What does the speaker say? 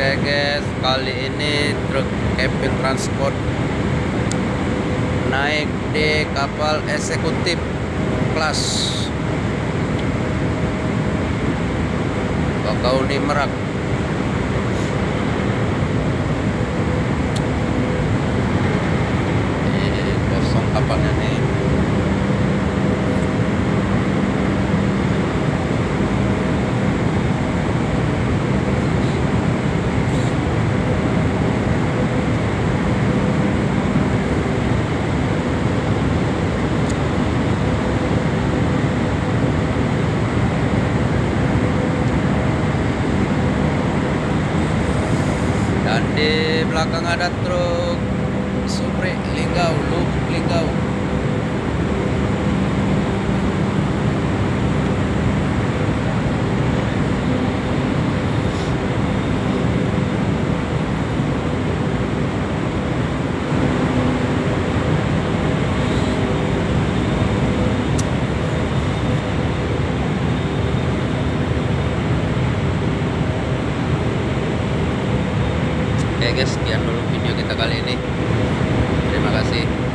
Oke guys, kali ini truk camping transport naik di kapal eksekutif kelas Bakauni Merak. Di belakang ada truk Supri Linggau, Luk Linggau. Oke guys, sekian dulu video kita kali ini. Terima kasih.